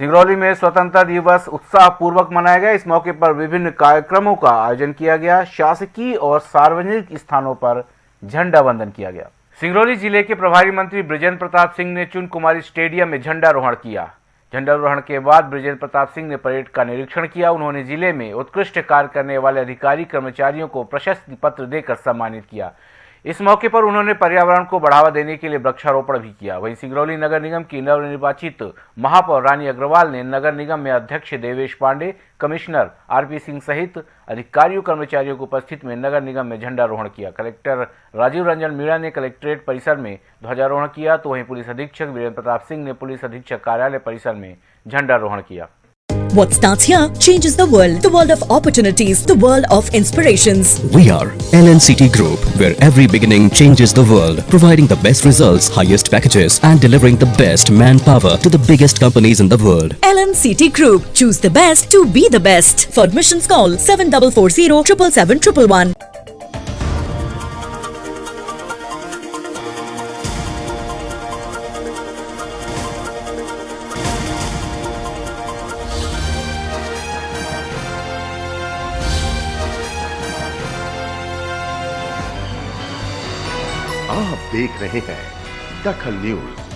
सिंगरौली में स्वतंत्रता दिवस उत्साह पूर्वक मनाया गया। इस मौके पर विभिन्न कार्यक्रमों का आयोजन किया गया। शासकीय और सार्वजनिक स्थानों पर झंडा वंदन किया गया। सिंगरौली ज़िले के प्रभारी मंत्री ब्रिजेंद्र प्रताप सिंह ने चुन कुमारी स्टेडियम में झंडारोहण किया। झंडारोहण के बाद ब्रजेंद्र प्रताप सिंह ने परेड का निरीक्षण किया। उन्होंने ज़िले में उत्कृष्ट कार्य करने वाले अधिकारी कर्मचारियों को प्रशस्ति पत्र देकर सम्मानित किया। इस मौके पर उन्होंने पर्यावरण को बढ़ावा देने के लिए वृक्षारोपण भी किया। वहीं सिंगरौली नगर निगम की नवनिर्वाचित महापौर रानी अग्रवाल ने नगर निगम में अध्यक्ष देवेश पांडे, कमिश्नर आरपी सिंह सहित अधिकारियों, कर्मचारियों की उपस्थित में नगर निगम में झंडारोहण किया। कलेक्टर राजीव रंजन मीणा ने कलेक्ट्रेट परिसर में ध्वजारोहण किया तो वहीं पुलिस अधीक्षक वीरेंद्र प्रताप सिंह ने पुलिस अधीक्षक कार्यालय परिसर में झंडारोहण किया। What starts here changes the world. The world of opportunities, the world of inspirations. We are LNCT Group, where every beginning changes the world, providing the best results, highest packages, and delivering the best manpower to the biggest companies in the world. LNCT Group. Choose the best to be the best. For admissions, call 7440 777 आप देख रहे हैं दखल news.